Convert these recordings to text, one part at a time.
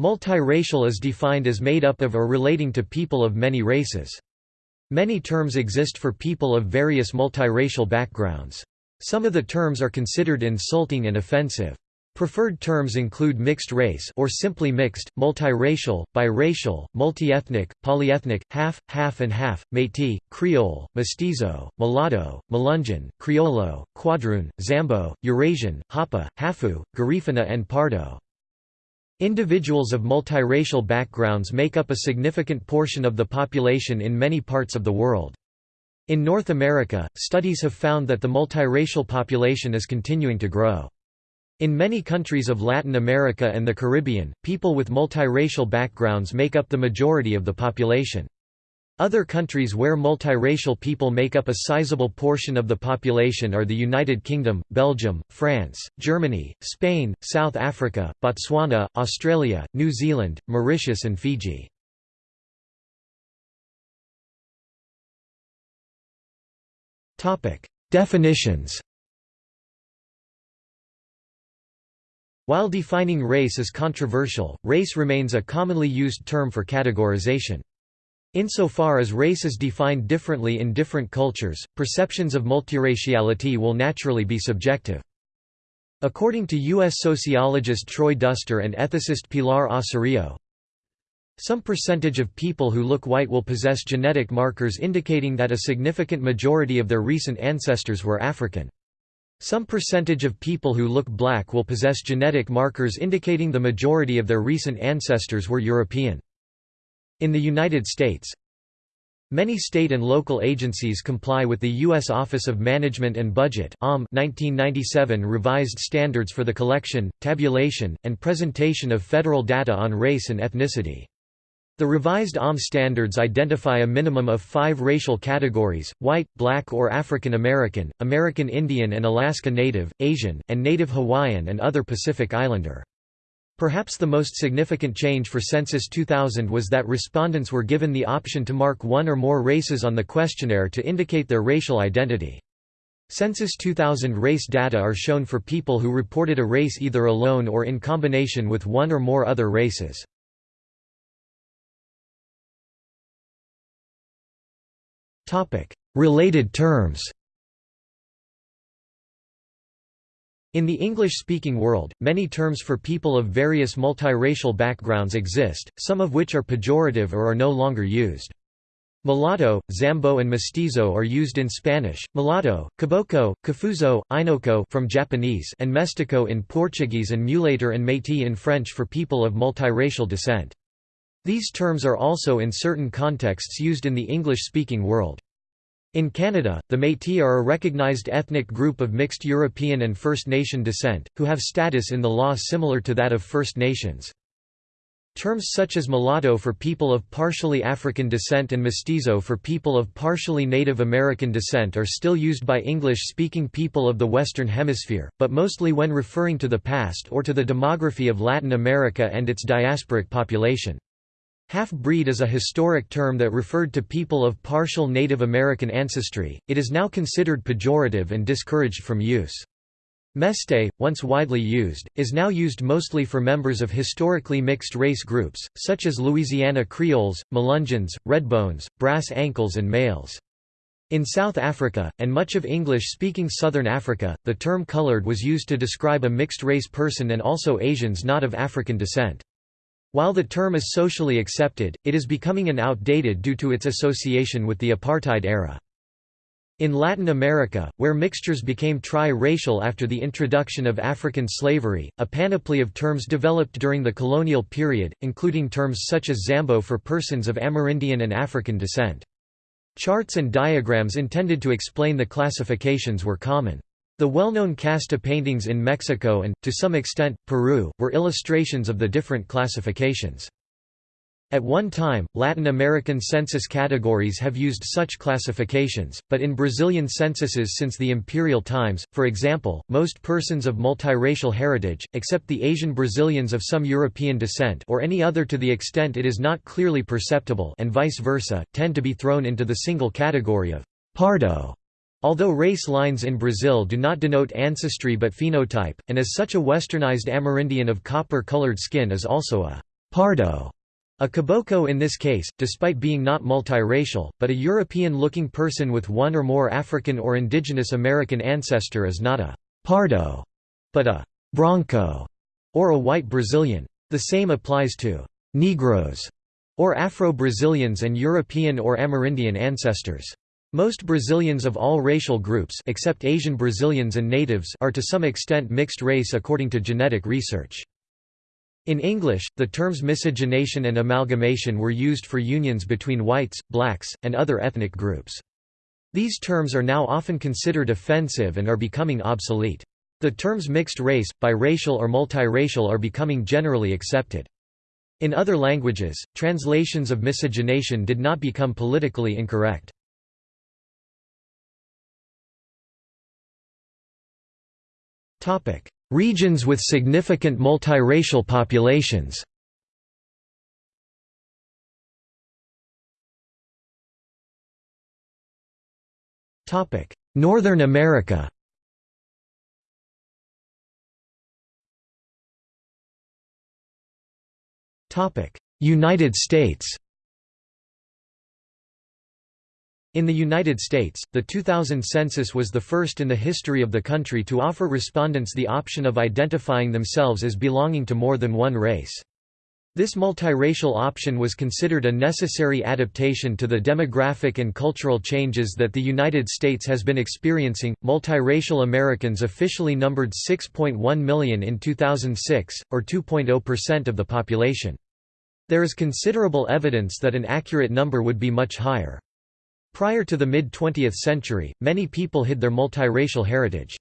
Multiracial is defined as made up of or relating to people of many races. Many terms exist for people of various multiracial backgrounds. Some of the terms are considered insulting and offensive. Preferred terms include mixed race or simply mixed, multiracial, biracial, multiethnic, polyethnic, half, half and half, métis, creole, mestizo, mulatto, melungeon, criollo, quadroon, zambo, Eurasian, hapa, hafu, garifuna and pardo. Individuals of multiracial backgrounds make up a significant portion of the population in many parts of the world. In North America, studies have found that the multiracial population is continuing to grow. In many countries of Latin America and the Caribbean, people with multiracial backgrounds make up the majority of the population. Other countries where multiracial people make up a sizable portion of the population are the United Kingdom, Belgium, France, Germany, Spain, South Africa, Botswana, Australia, New Zealand, Mauritius and Fiji. Definitions While defining race is controversial, race remains a commonly used term for categorization. Insofar as race is defined differently in different cultures, perceptions of multiraciality will naturally be subjective. According to U.S. sociologist Troy Duster and ethicist Pilar Ossorio, some percentage of people who look white will possess genetic markers indicating that a significant majority of their recent ancestors were African. Some percentage of people who look black will possess genetic markers indicating the majority of their recent ancestors were European. In the United States, Many state and local agencies comply with the U.S. Office of Management and Budget 1997 revised standards for the collection, tabulation, and presentation of federal data on race and ethnicity. The revised OM standards identify a minimum of five racial categories, white, black or African American, American Indian and Alaska Native, Asian, and Native Hawaiian and other Pacific Islander. Perhaps the most significant change for Census 2000 was that respondents were given the option to mark one or more races on the questionnaire to indicate their racial identity. Census 2000 race data are shown for people who reported a race either alone or in combination with one or more other races. Related terms In the English-speaking world, many terms for people of various multiracial backgrounds exist, some of which are pejorative or are no longer used. Mulatto, Zambo and Mestizo are used in Spanish, mulatto, caboclo, cafuzo, inoko from Japanese and mestiço in Portuguese and mulâtre and métis in French for people of multiracial descent. These terms are also in certain contexts used in the English-speaking world. In Canada, the Métis are a recognized ethnic group of mixed European and First Nation descent, who have status in the law similar to that of First Nations. Terms such as mulatto for people of partially African descent and mestizo for people of partially Native American descent are still used by English-speaking people of the Western Hemisphere, but mostly when referring to the past or to the demography of Latin America and its diasporic population. Half-breed is a historic term that referred to people of partial Native American ancestry, it is now considered pejorative and discouraged from use. Mestee, once widely used, is now used mostly for members of historically mixed race groups, such as Louisiana Creoles, Melungeons, Redbones, Brass Ankles and Mayles. In South Africa, and much of English-speaking Southern Africa, the term colored was used to describe a mixed-race person and also Asians not of African descent. While the term is socially accepted, it is becoming an outdated due to its association with the apartheid era. In Latin America, where mixtures became tri-racial after the introduction of African slavery, a panoply of terms developed during the colonial period, including terms such as Zambo for persons of Amerindian and African descent. Charts and diagrams intended to explain the classifications were common. The well-known casta paintings in Mexico and, to some extent, Peru, were illustrations of the different classifications. At one time, Latin American census categories have used such classifications, but in Brazilian censuses since the imperial times, for example, most persons of multiracial heritage, except the Asian Brazilians of some European descent or any other to the extent it is not clearly perceptible and vice versa, tend to be thrown into the single category of «pardo» Although race lines in Brazil do not denote ancestry but phenotype, and as such a westernized Amerindian of copper-colored skin is also a pardo, a caboclo in this case, despite being not multiracial, but a European-looking person with one or more African or indigenous American ancestor is not a pardo, but a branco, or a white Brazilian. The same applies to «negros» or Afro-Brazilians and European or Amerindian ancestors. Most Brazilians of all racial groups except Asian Brazilians and natives are to some extent mixed race according to genetic research. In English, the terms miscegenation and amalgamation were used for unions between whites, blacks, and other ethnic groups. These terms are now often considered offensive and are becoming obsolete. The terms mixed race, biracial or multiracial are becoming generally accepted. In other languages, translations of miscegenation did not become politically incorrect. Regions with significant multiracial populations. Northern America. United States In the United States, the 2000 census was the first in the history of the country to offer respondents the option of identifying themselves as belonging to more than one race. This multiracial option was considered a necessary adaptation to the demographic and cultural changes that the United States has been experiencing. Multiracial Americans officially numbered 6.1 million in 2006, or 2.0% of the population. There is considerable evidence that an accurate number would be much higher. Prior to the mid-20th century, many people hid their multiracial heritage.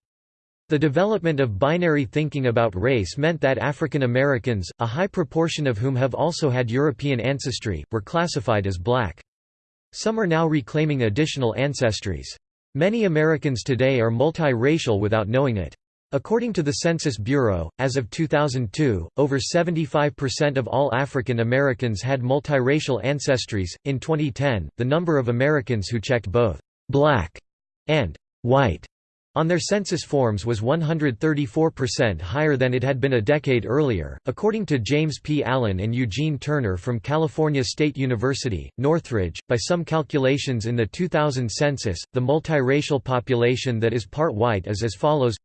The development of binary thinking about race meant that African Americans, a high proportion of whom have also had European ancestry, were classified as black. Some are now reclaiming additional ancestries. Many Americans today are multiracial without knowing it. According to the Census Bureau, as of 2002, over 75% of all African Americans had multiracial ancestries. In 2010, the number of Americans who checked both black and white on their census forms was 134% higher than it had been a decade earlier. According to James P. Allen and Eugene Turner from California State University, Northridge, by some calculations in the 2000 census, the multiracial population that is part white is as follows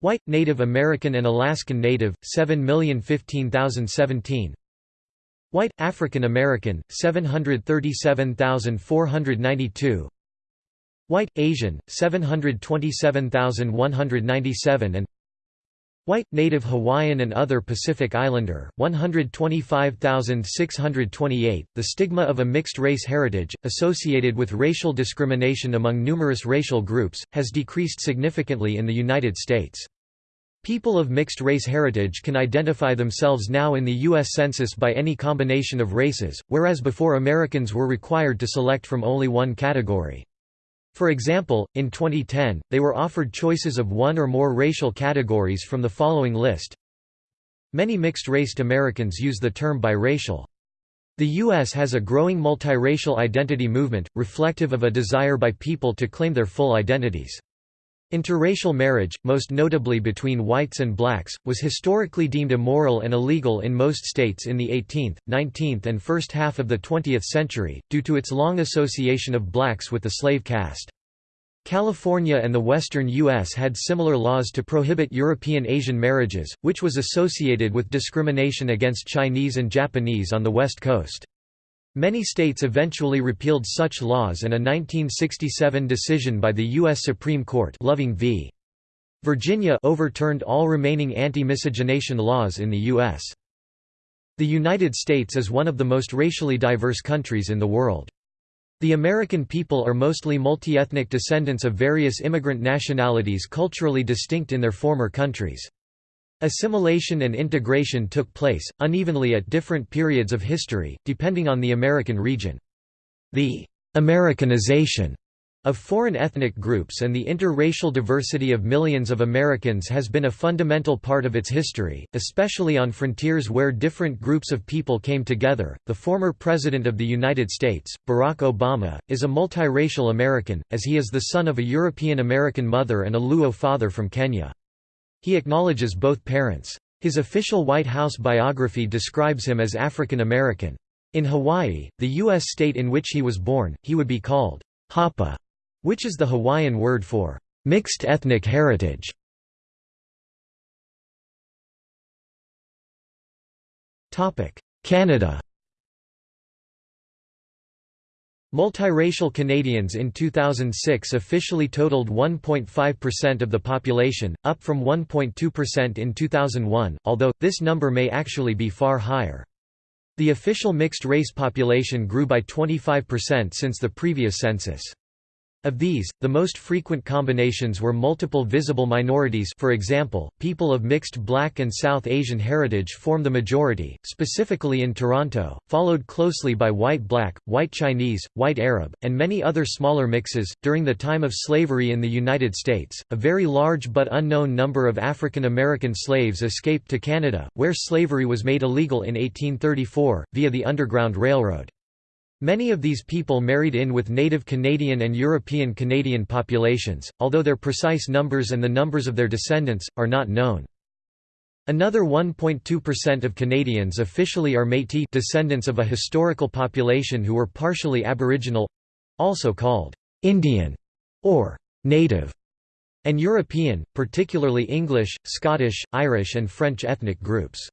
White, Native American and Alaskan Native, 7,015,017 White, African American, 737,492 White, Asian, 727,197 and White, Native Hawaiian and other Pacific Islander, 125,628. The stigma of a mixed race heritage, associated with racial discrimination among numerous racial groups, has decreased significantly in the United States. People of mixed race heritage can identify themselves now in the U.S. Census by any combination of races, whereas before Americans were required to select from only one category. For example, in 2010, they were offered choices of one or more racial categories from the following list. Many mixed-raced Americans use the term biracial. The U.S. has a growing multiracial identity movement, reflective of a desire by people to claim their full identities. Interracial marriage, most notably between whites and blacks, was historically deemed immoral and illegal in most states in the 18th, 19th and first half of the 20th century, due to its long association of blacks with the slave caste. California and the western U.S. had similar laws to prohibit European Asian marriages, which was associated with discrimination against Chinese and Japanese on the West Coast. Many states eventually repealed such laws and a 1967 decision by the U.S. Supreme Court Loving v. Virginia overturned all remaining anti-miscegenation laws in the U.S. The United States is one of the most racially diverse countries in the world. The American people are mostly multi-ethnic descendants of various immigrant nationalities culturally distinct in their former countries. Assimilation and integration took place, unevenly at different periods of history, depending on the American region. The «Americanization» of foreign ethnic groups and the interracial diversity of millions of Americans has been a fundamental part of its history, especially on frontiers where different groups of people came together. The former President of the United States, Barack Obama, is a multiracial American, as he is the son of a European American mother and a Luo father from Kenya. He acknowledges both parents' His official White House biography describes him as African American. In Hawaii, the U.S. state in which he was born, he would be called Hapa, which is the Hawaiian word for mixed ethnic heritage. Canada Multiracial Canadians in 2006 officially totaled 1.5% of the population, up from 1.2% in 2001, although, this number may actually be far higher. The official mixed-race population grew by 25% since the previous census. Of these, the most frequent combinations were multiple visible minorities for example, people of mixed Black and South Asian heritage form the majority, specifically in Toronto, followed closely by White Black, White Chinese, White Arab, and many other smaller mixes. During the time of slavery in the United States, a very large but unknown number of African American slaves escaped to Canada, where slavery was made illegal in 1834, via the Underground Railroad. Many of these people married in with native Canadian and European Canadian populations, although their precise numbers and the numbers of their descendants, are not known. Another 1.2% of Canadians officially are Métis descendants of a historical population who were partially Aboriginal—also called «Indian» or «Native» and European, particularly English, Scottish, Irish and French ethnic groups.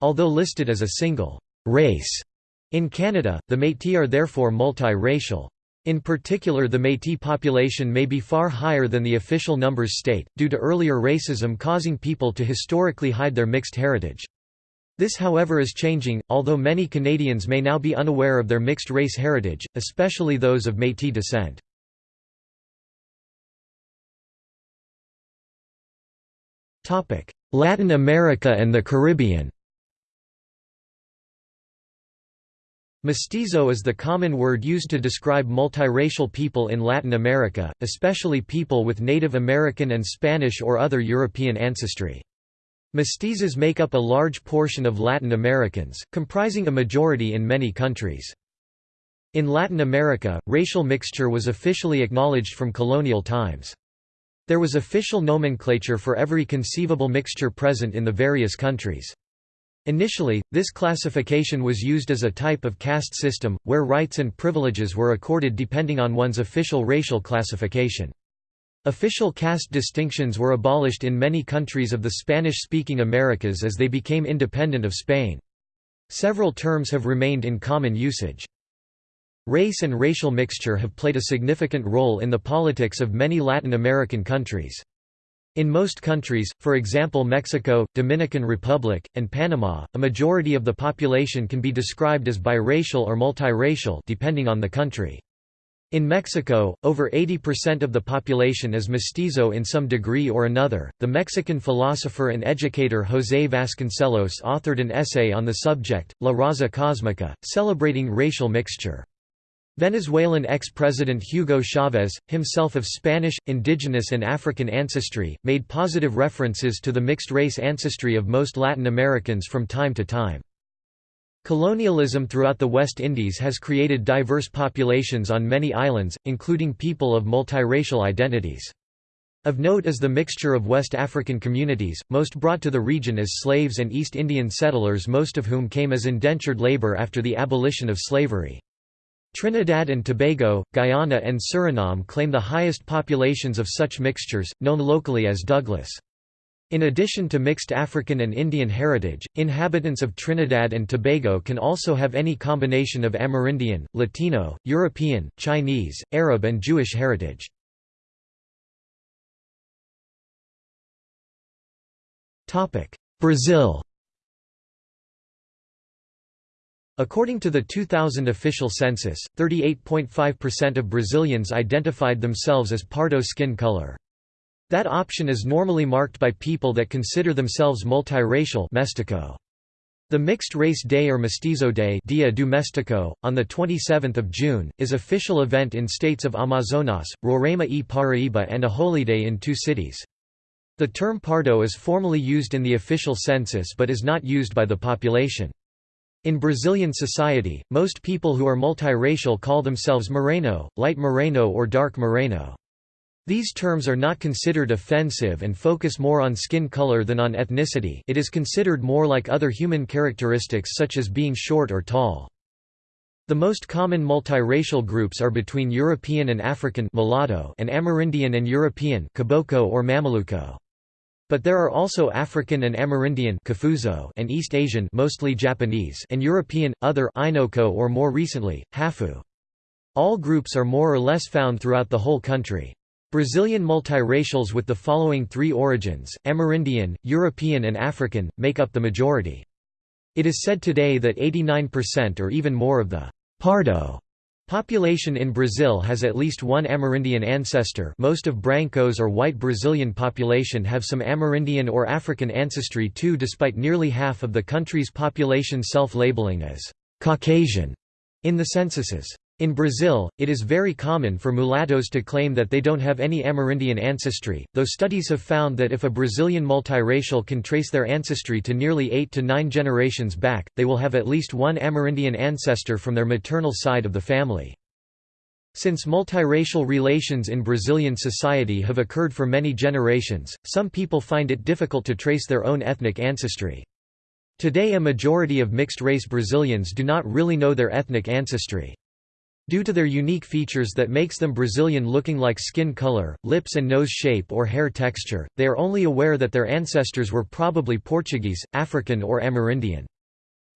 Although listed as a single «race», in Canada, the Métis are therefore multi-racial. In particular the Métis population may be far higher than the official numbers state, due to earlier racism causing people to historically hide their mixed heritage. This however is changing, although many Canadians may now be unaware of their mixed race heritage, especially those of Métis descent. Latin America and the Caribbean Mestizo is the common word used to describe multiracial people in Latin America, especially people with Native American and Spanish or other European ancestry. Mestizos make up a large portion of Latin Americans, comprising a majority in many countries. In Latin America, racial mixture was officially acknowledged from colonial times. There was official nomenclature for every conceivable mixture present in the various countries. Initially, this classification was used as a type of caste system, where rights and privileges were accorded depending on one's official racial classification. Official caste distinctions were abolished in many countries of the Spanish-speaking Americas as they became independent of Spain. Several terms have remained in common usage. Race and racial mixture have played a significant role in the politics of many Latin American countries. In most countries, for example Mexico, Dominican Republic, and Panama, a majority of the population can be described as biracial or multiracial depending on the country. In Mexico, over 80% of the population is mestizo in some degree or another. The Mexican philosopher and educator José Vasconcelos authored an essay on the subject, La Raza Cósmica, celebrating racial mixture. Venezuelan ex-president Hugo Chavez, himself of Spanish, indigenous and African ancestry, made positive references to the mixed-race ancestry of most Latin Americans from time to time. Colonialism throughout the West Indies has created diverse populations on many islands, including people of multiracial identities. Of note is the mixture of West African communities, most brought to the region as slaves and East Indian settlers most of whom came as indentured labor after the abolition of slavery. Trinidad and Tobago, Guyana and Suriname claim the highest populations of such mixtures, known locally as Douglas. In addition to mixed African and Indian heritage, inhabitants of Trinidad and Tobago can also have any combination of Amerindian, Latino, European, Chinese, Arab and Jewish heritage. Brazil According to the 2000 official census, 38.5% of Brazilians identified themselves as pardo skin color. That option is normally marked by people that consider themselves multiracial. The Mixed Race Day or Mestizo Day Dia do Mestiço, on 27 June, is official event in states of Amazonas, Roraima e Paraíba and a holiday in two cities. The term pardo is formally used in the official census but is not used by the population. In Brazilian society, most people who are multiracial call themselves moreno, light moreno or dark moreno. These terms are not considered offensive and focus more on skin color than on ethnicity it is considered more like other human characteristics such as being short or tall. The most common multiracial groups are between European and African mulatto and Amerindian and European caboclo or Mameluco. But there are also African and Amerindian and East Asian mostly Japanese and European, other Inoko or more recently, Hafu. All groups are more or less found throughout the whole country. Brazilian multiracials with the following three origins, Amerindian, European and African, make up the majority. It is said today that 89% or even more of the Pardo population in Brazil has at least one Amerindian ancestor most of Brancos or white Brazilian population have some Amerindian or African ancestry too despite nearly half of the country's population self-labeling as «Caucasian» in the censuses. In Brazil, it is very common for mulattoes to claim that they don't have any Amerindian ancestry, though studies have found that if a Brazilian multiracial can trace their ancestry to nearly eight to nine generations back, they will have at least one Amerindian ancestor from their maternal side of the family. Since multiracial relations in Brazilian society have occurred for many generations, some people find it difficult to trace their own ethnic ancestry. Today a majority of mixed-race Brazilians do not really know their ethnic ancestry. Due to their unique features that makes them Brazilian looking like skin color, lips and nose shape or hair texture, they are only aware that their ancestors were probably Portuguese, African or Amerindian.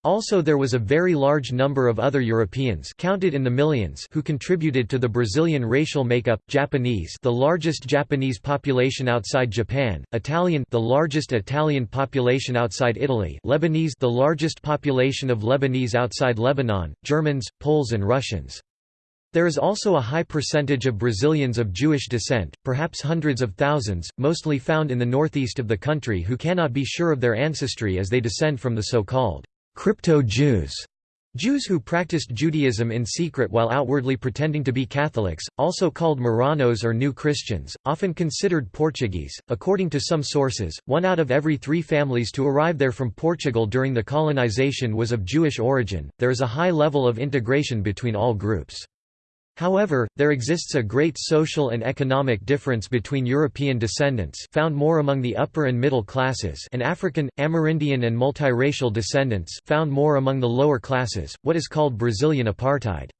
Also there was a very large number of other Europeans counted in the millions who contributed to the Brazilian racial makeup, Japanese the largest Japanese population outside Japan, Italian the largest Italian population outside Italy Lebanese the largest population of Lebanese outside Lebanon, Germans, Poles and Russians. There is also a high percentage of Brazilians of Jewish descent, perhaps hundreds of thousands, mostly found in the northeast of the country who cannot be sure of their ancestry as they descend from the so-called crypto-Jews. Jews who practiced Judaism in secret while outwardly pretending to be Catholics, also called Marranos or New Christians, often considered Portuguese. According to some sources, one out of every three families to arrive there from Portugal during the colonization was of Jewish origin. There is a high level of integration between all groups. However, there exists a great social and economic difference between European descendants found more among the upper and middle classes and African, Amerindian and multiracial descendants found more among the lower classes, what is called Brazilian apartheid.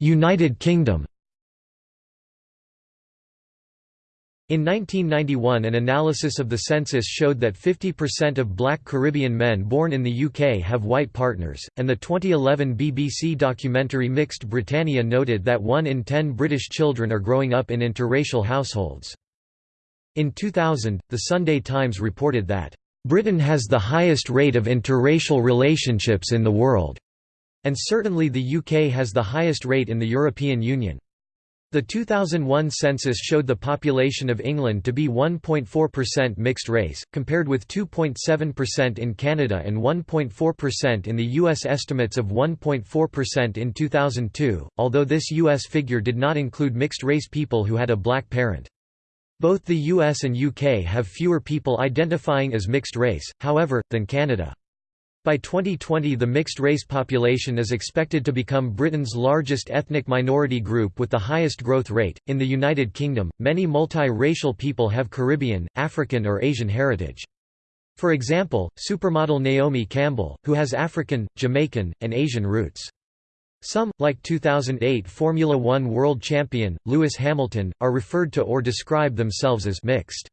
United Kingdom In 1991 an analysis of the census showed that 50% of black Caribbean men born in the UK have white partners, and the 2011 BBC documentary Mixed Britannia noted that 1 in 10 British children are growing up in interracial households. In 2000, The Sunday Times reported that, "...Britain has the highest rate of interracial relationships in the world," and certainly the UK has the highest rate in the European Union. The 2001 census showed the population of England to be 1.4% mixed race, compared with 2.7% in Canada and 1.4% in the U.S. estimates of 1.4% in 2002, although this U.S. figure did not include mixed-race people who had a black parent. Both the US and UK have fewer people identifying as mixed race, however, than Canada. By 2020 the mixed-race population is expected to become Britain's largest ethnic minority group with the highest growth rate. In the United Kingdom, many multi-racial people have Caribbean, African or Asian heritage. For example, supermodel Naomi Campbell, who has African, Jamaican, and Asian roots. Some, like 2008 Formula One world champion, Lewis Hamilton, are referred to or describe themselves as mixed.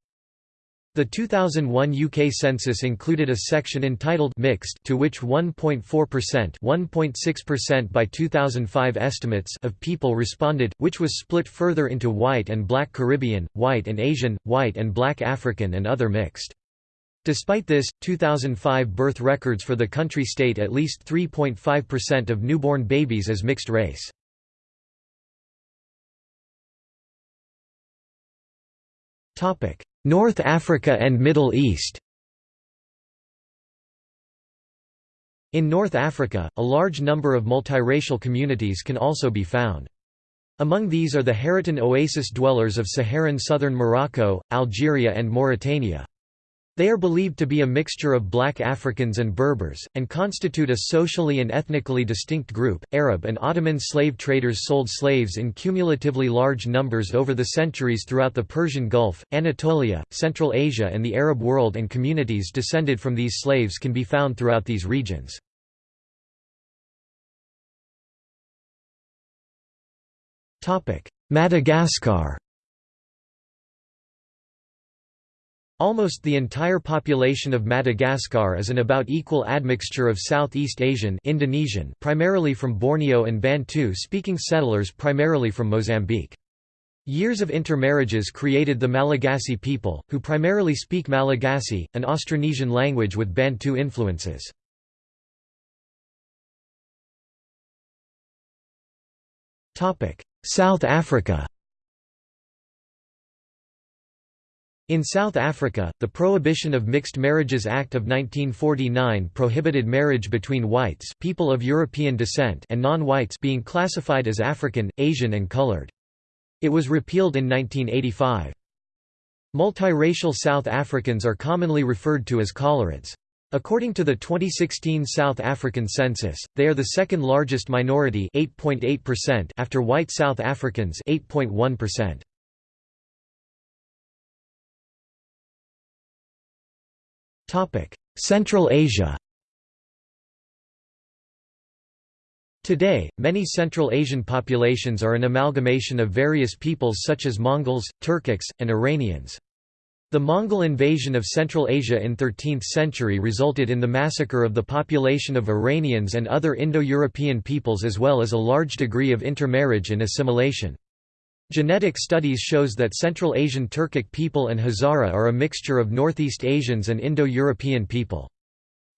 The 2001 UK census included a section entitled Mixed to which 1.4% 1.6% by 2005 estimates of people responded, which was split further into white and black Caribbean, white and Asian, white and black African and other mixed. Despite this, 2005 birth records for the country state at least 3.5% of newborn babies as mixed race. Topic: North Africa and Middle East In North Africa, a large number of multiracial communities can also be found. Among these are the Haratin oasis dwellers of Saharan southern Morocco, Algeria and Mauritania. They are believed to be a mixture of black Africans and Berbers, and constitute a socially and ethnically distinct group. Arab and Ottoman slave traders sold slaves in cumulatively large numbers over the centuries throughout the Persian Gulf, Anatolia, Central Asia, and the Arab world, and communities descended from these slaves can be found throughout these regions. Madagascar Almost the entire population of Madagascar is an about equal admixture of Southeast Asian Indonesian primarily from Borneo and Bantu-speaking settlers primarily from Mozambique. Years of intermarriages created the Malagasy people, who primarily speak Malagasy, an Austronesian language with Bantu influences. South Africa In South Africa, the Prohibition of Mixed Marriages Act of 1949 prohibited marriage between whites people of European descent and non-whites being classified as African, Asian and colored. It was repealed in 1985. Multiracial South Africans are commonly referred to as Coloreds. According to the 2016 South African census, they are the second largest minority 8.8% after white South Africans 8.1%. Central Asia Today, many Central Asian populations are an amalgamation of various peoples such as Mongols, Turkics, and Iranians. The Mongol invasion of Central Asia in 13th century resulted in the massacre of the population of Iranians and other Indo-European peoples as well as a large degree of intermarriage and assimilation. Genetic studies shows that Central Asian Turkic people and Hazara are a mixture of Northeast Asians and Indo-European people.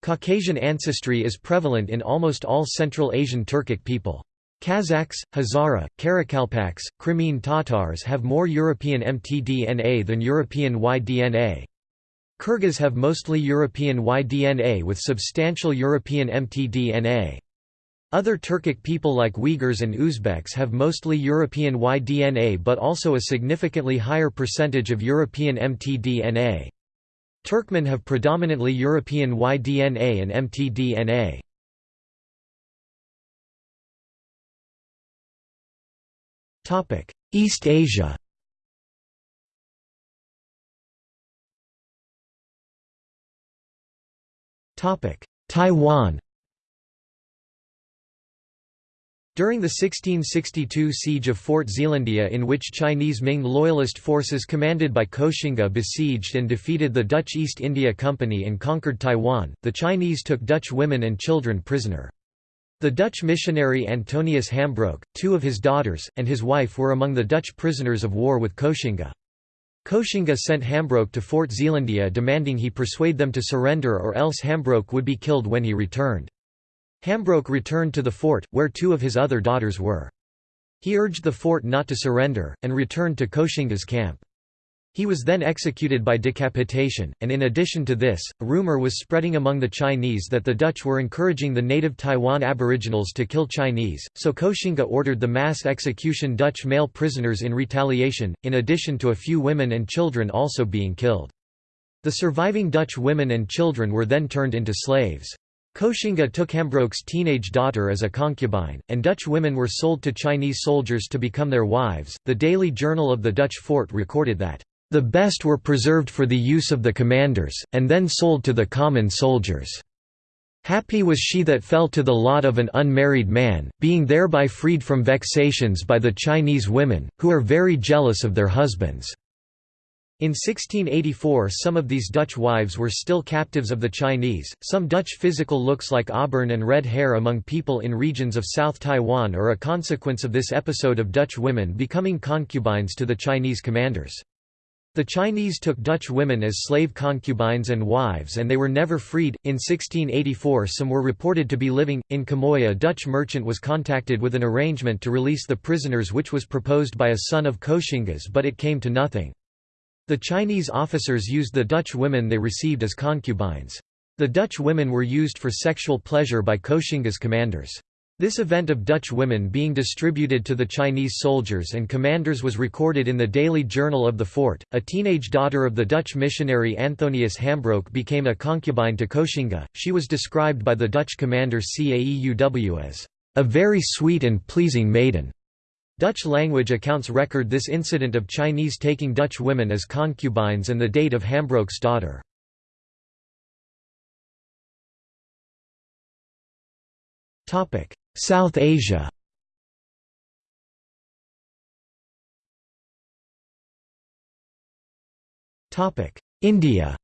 Caucasian ancestry is prevalent in almost all Central Asian Turkic people. Kazakhs, Hazara, Karakalpaks, Crimean Tatars have more European mtDNA than European Y-DNA. Kyrgyz have mostly European Y-DNA with substantial European mtDNA. Other Turkic people like Uyghurs and Uzbeks have mostly European Y-DNA but also a significantly higher percentage of European mtDNA. Turkmen have predominantly European Y-DNA and mtDNA. East Asia Taiwan During the 1662 siege of Fort Zeelandia in which Chinese Ming loyalist forces commanded by Koxinga besieged and defeated the Dutch East India Company and conquered Taiwan, the Chinese took Dutch women and children prisoner. The Dutch missionary Antonius Hambroek, two of his daughters, and his wife were among the Dutch prisoners of war with Koxinga. Koxinga sent Hambroek to Fort Zeelandia demanding he persuade them to surrender or else Hambroek would be killed when he returned. Hambroek returned to the fort, where two of his other daughters were. He urged the fort not to surrender, and returned to Koxinga's camp. He was then executed by decapitation, and in addition to this, a rumor was spreading among the Chinese that the Dutch were encouraging the native Taiwan aboriginals to kill Chinese, so Koxinga ordered the mass execution Dutch male prisoners in retaliation, in addition to a few women and children also being killed. The surviving Dutch women and children were then turned into slaves. Koxinga took Hambroek's teenage daughter as a concubine, and Dutch women were sold to Chinese soldiers to become their wives. The Daily Journal of the Dutch fort recorded that, the best were preserved for the use of the commanders, and then sold to the common soldiers. Happy was she that fell to the lot of an unmarried man, being thereby freed from vexations by the Chinese women, who are very jealous of their husbands. In 1684 some of these Dutch wives were still captives of the Chinese. Some Dutch physical looks like auburn and red hair among people in regions of South Taiwan are a consequence of this episode of Dutch women becoming concubines to the Chinese commanders. The Chinese took Dutch women as slave concubines and wives and they were never freed. In 1684 some were reported to be living. In Quemoy a Dutch merchant was contacted with an arrangement to release the prisoners which was proposed by a son of Koxinga's but it came to nothing. The Chinese officers used the Dutch women they received as concubines. The Dutch women were used for sexual pleasure by Koxinga's commanders. This event of Dutch women being distributed to the Chinese soldiers and commanders was recorded in the Daily Journal of the Fort. A teenage daughter of the Dutch missionary Antonius Hambroek became a concubine to Koxinga. She was described by the Dutch commander Caeuw as a very sweet and pleasing maiden. Dutch language accounts record this incident of Chinese taking Dutch women as concubines and the date of Hambroek's daughter. South Asia India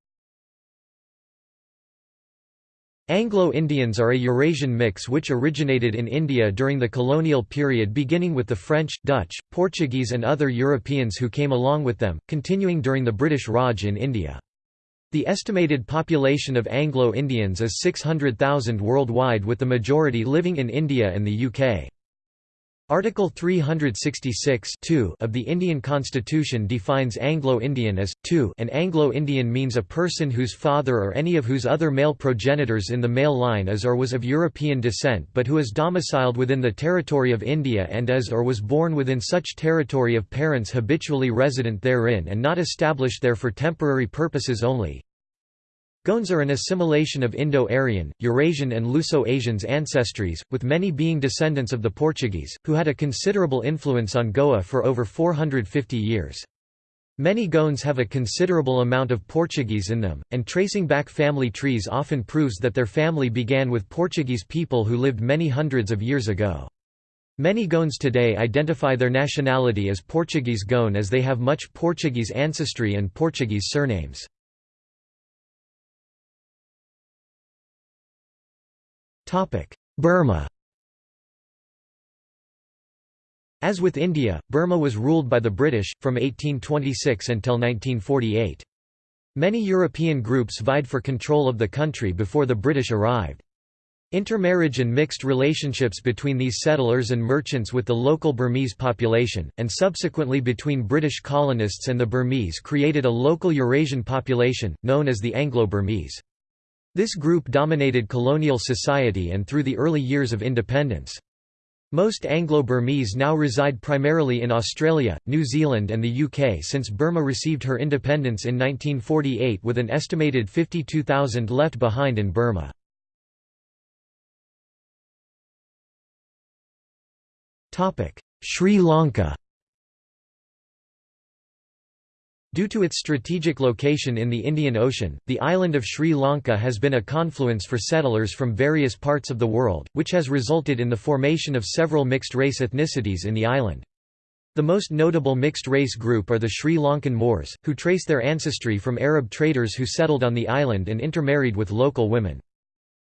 Anglo-Indians are a Eurasian mix which originated in India during the colonial period beginning with the French, Dutch, Portuguese and other Europeans who came along with them, continuing during the British Raj in India. The estimated population of Anglo-Indians is 600,000 worldwide with the majority living in India and the UK. Article 366 of the Indian Constitution defines Anglo-Indian as, 2 An Anglo-Indian means a person whose father or any of whose other male progenitors in the male line is or was of European descent but who is domiciled within the territory of India and is or was born within such territory of parents habitually resident therein and not established there for temporary purposes only. Goans are an assimilation of Indo-Aryan, Eurasian and Luso-Asians ancestries, with many being descendants of the Portuguese, who had a considerable influence on Goa for over 450 years. Many Goans have a considerable amount of Portuguese in them, and tracing back family trees often proves that their family began with Portuguese people who lived many hundreds of years ago. Many Goans today identify their nationality as Portuguese Goan as they have much Portuguese ancestry and Portuguese surnames. Burma As with India, Burma was ruled by the British, from 1826 until 1948. Many European groups vied for control of the country before the British arrived. Intermarriage and mixed relationships between these settlers and merchants with the local Burmese population, and subsequently between British colonists and the Burmese created a local Eurasian population, known as the Anglo-Burmese. This group dominated colonial society and through the early years of independence. Most Anglo-Burmese now reside primarily in Australia, New Zealand and the UK since Burma received her independence in 1948 with an estimated 52,000 left behind in Burma. Sri Lanka Due to its strategic location in the Indian Ocean, the island of Sri Lanka has been a confluence for settlers from various parts of the world, which has resulted in the formation of several mixed-race ethnicities in the island. The most notable mixed-race group are the Sri Lankan Moors, who trace their ancestry from Arab traders who settled on the island and intermarried with local women.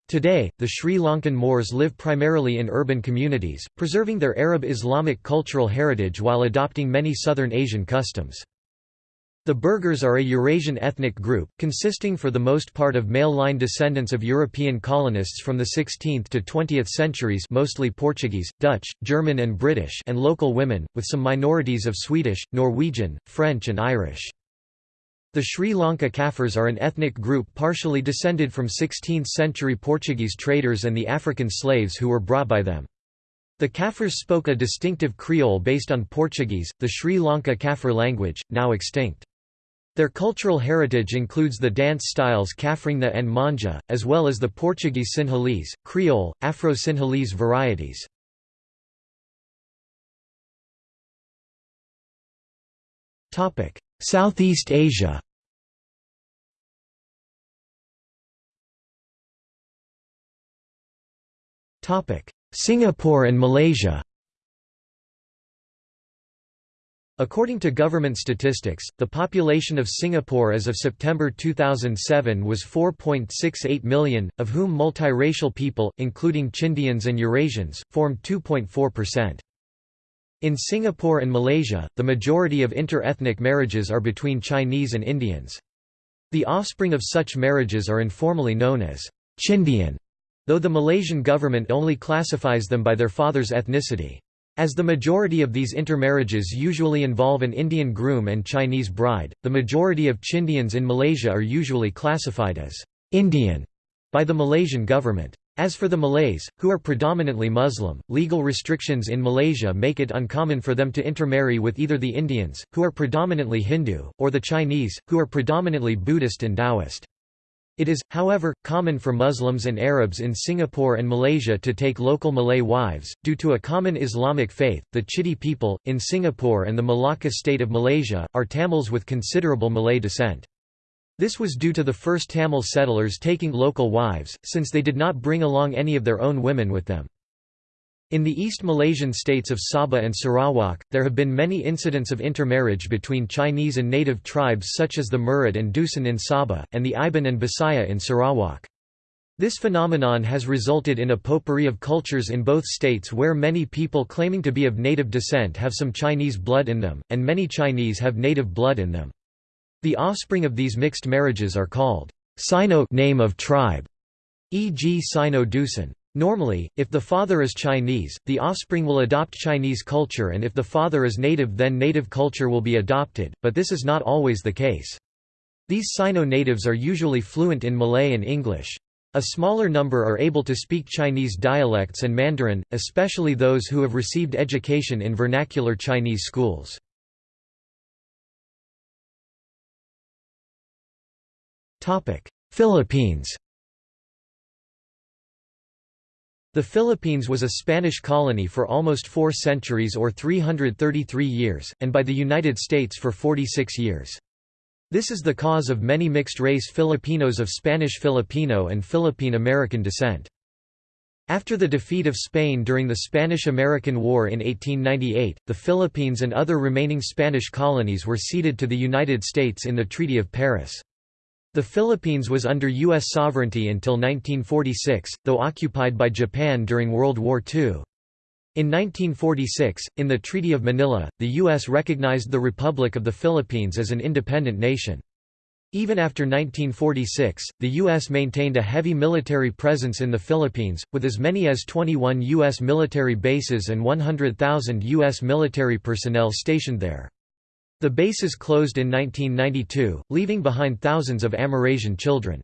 Today, the Sri Lankan Moors live primarily in urban communities, preserving their Arab Islamic cultural heritage while adopting many Southern Asian customs. The Burghers are a Eurasian ethnic group, consisting for the most part of male-line descendants of European colonists from the 16th to 20th centuries mostly Portuguese, Dutch, German and British and local women, with some minorities of Swedish, Norwegian, French and Irish. The Sri Lanka Kafirs are an ethnic group partially descended from 16th-century Portuguese traders and the African slaves who were brought by them. The Kafirs spoke a distinctive Creole based on Portuguese, the Sri Lanka Kafir language, now extinct. Their cultural heritage includes the dance styles Kafringa and Manja, as well as the Portuguese Sinhalese, Creole, Afro-Sinhalese varieties. Southeast Asia Singapore and Malaysia According to government statistics, the population of Singapore as of September 2007 was 4.68 million, of whom multiracial people, including Chindians and Eurasians, formed 2.4%. In Singapore and Malaysia, the majority of inter-ethnic marriages are between Chinese and Indians. The offspring of such marriages are informally known as Chindian, though the Malaysian government only classifies them by their father's ethnicity. As the majority of these intermarriages usually involve an Indian groom and Chinese bride, the majority of Chindians in Malaysia are usually classified as Indian by the Malaysian government. As for the Malays, who are predominantly Muslim, legal restrictions in Malaysia make it uncommon for them to intermarry with either the Indians, who are predominantly Hindu, or the Chinese, who are predominantly Buddhist and Taoist. It is, however, common for Muslims and Arabs in Singapore and Malaysia to take local Malay wives, due to a common Islamic faith. The Chitty people, in Singapore and the Malacca state of Malaysia, are Tamils with considerable Malay descent. This was due to the first Tamil settlers taking local wives, since they did not bring along any of their own women with them. In the East Malaysian states of Sabah and Sarawak, there have been many incidents of intermarriage between Chinese and native tribes such as the Murut and Dusun in Sabah, and the Iban and Bisaya in Sarawak. This phenomenon has resulted in a potpourri of cultures in both states where many people claiming to be of native descent have some Chinese blood in them, and many Chinese have native blood in them. The offspring of these mixed marriages are called Sino name of tribe, e.g. Sino Dusun. Normally, if the father is Chinese, the offspring will adopt Chinese culture and if the father is native then native culture will be adopted, but this is not always the case. These Sino-natives are usually fluent in Malay and English. A smaller number are able to speak Chinese dialects and Mandarin, especially those who have received education in vernacular Chinese schools. Philippines The Philippines was a Spanish colony for almost four centuries or 333 years, and by the United States for 46 years. This is the cause of many mixed-race Filipinos of Spanish Filipino and Philippine-American descent. After the defeat of Spain during the Spanish–American War in 1898, the Philippines and other remaining Spanish colonies were ceded to the United States in the Treaty of Paris. The Philippines was under U.S. sovereignty until 1946, though occupied by Japan during World War II. In 1946, in the Treaty of Manila, the U.S. recognized the Republic of the Philippines as an independent nation. Even after 1946, the U.S. maintained a heavy military presence in the Philippines, with as many as 21 U.S. military bases and 100,000 U.S. military personnel stationed there. The bases closed in 1992, leaving behind thousands of Amerasian children.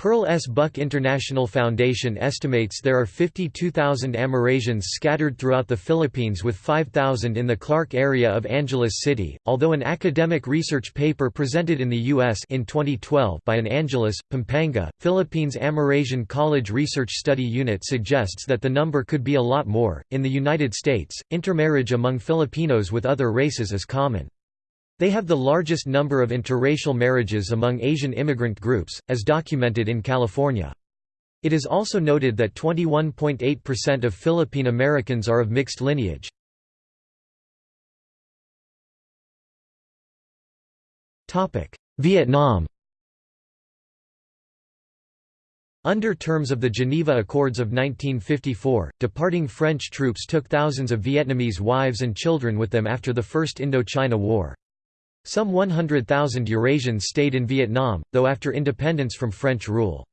Pearl S. Buck International Foundation estimates there are 52,000 Amerasians scattered throughout the Philippines with 5,000 in the Clark area of Angeles City, although an academic research paper presented in the U.S. in 2012 by an Angeles, Pampanga, Philippines Amerasian College Research Study Unit suggests that the number could be a lot more. In the United States, intermarriage among Filipinos with other races is common. They have the largest number of interracial marriages among Asian immigrant groups, as documented in California. It is also noted that 21.8% of Philippine Americans are of mixed lineage. Vietnam Under terms of the Geneva Accords of 1954, departing French troops took thousands of Vietnamese wives and children with them after the First Indochina War. Some 100,000 Eurasians stayed in Vietnam, though after independence from French rule.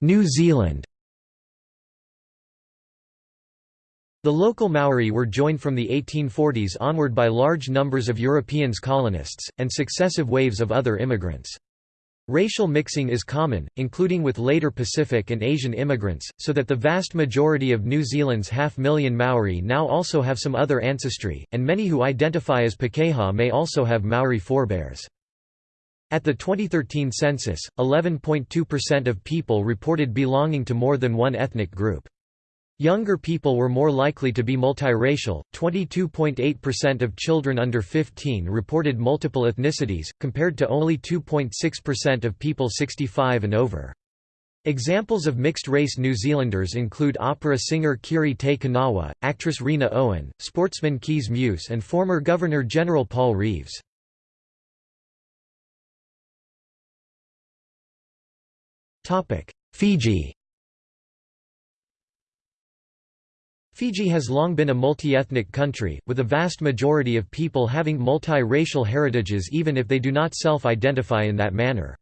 New Zealand The local Maori were joined from the 1840s onward by large numbers of Europeans colonists, and successive waves of other immigrants. Racial mixing is common, including with later Pacific and Asian immigrants, so that the vast majority of New Zealand's half-million Maori now also have some other ancestry, and many who identify as Pakeha may also have Maori forebears. At the 2013 census, 11.2% of people reported belonging to more than one ethnic group. Younger people were more likely to be multiracial, 22.8% of children under 15 reported multiple ethnicities, compared to only 2.6% of people 65 and over. Examples of mixed-race New Zealanders include opera singer Kiri Te Kanawa, actress Rena Owen, sportsman Kees Meeuws and former Governor-General Paul Reeves. Fiji Fiji has long been a multi-ethnic country, with a vast majority of people having multi-racial heritages even if they do not self-identify in that manner.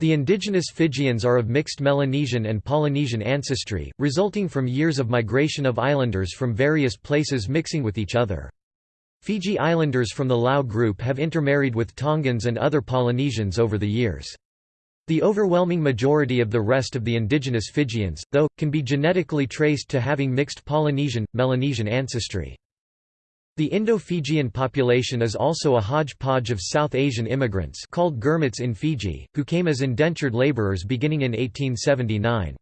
The indigenous Fijians are of mixed Melanesian and Polynesian ancestry, resulting from years of migration of islanders from various places mixing with each other. Fiji Islanders from the Lau group have intermarried with Tongans and other Polynesians over the years. The overwhelming majority of the rest of the indigenous Fijians, though, can be genetically traced to having mixed Polynesian, Melanesian ancestry. The Indo-Fijian population is also a hodgepodge of South Asian immigrants called Girmits in Fiji, who came as indentured labourers beginning in 1879.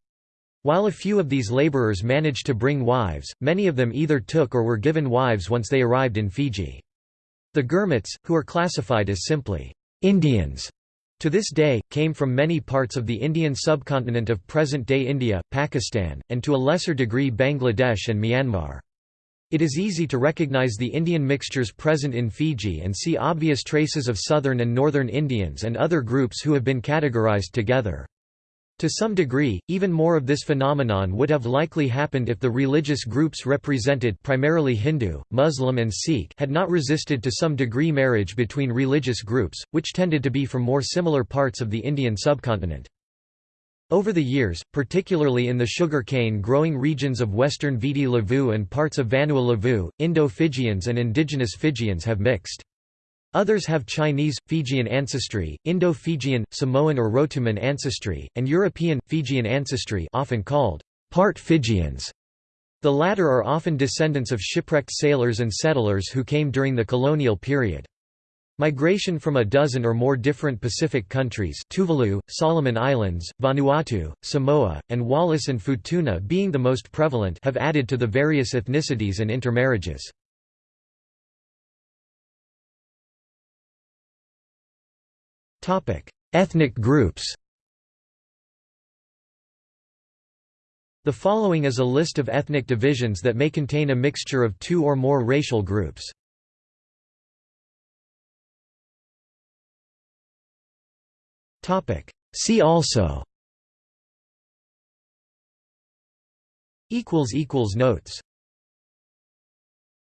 While a few of these labourers managed to bring wives, many of them either took or were given wives once they arrived in Fiji. The Girmits, who are classified as simply Indians, to this day, came from many parts of the Indian subcontinent of present-day India, Pakistan, and to a lesser degree Bangladesh and Myanmar. It is easy to recognize the Indian mixtures present in Fiji and see obvious traces of southern and northern Indians and other groups who have been categorized together. To some degree, even more of this phenomenon would have likely happened if the religious groups represented primarily Hindu, Muslim and Sikh had not resisted to some degree marriage between religious groups, which tended to be from more similar parts of the Indian subcontinent. Over the years, particularly in the sugar cane growing regions of western Viti Levu and parts of Vanua Levu, Indo-Fijians and indigenous Fijians have mixed. Others have Chinese, Fijian ancestry, Indo-Fijian, Samoan or Rotuman ancestry, and European, Fijian ancestry often called part Fijians. The latter are often descendants of shipwrecked sailors and settlers who came during the colonial period. Migration from a dozen or more different Pacific countries Tuvalu, Solomon Islands, Vanuatu, Samoa, and Wallis and Futuna being the most prevalent have added to the various ethnicities and intermarriages. Ethnic groups The following is a list of ethnic divisions that may contain a mixture of two or more racial groups. See also Notes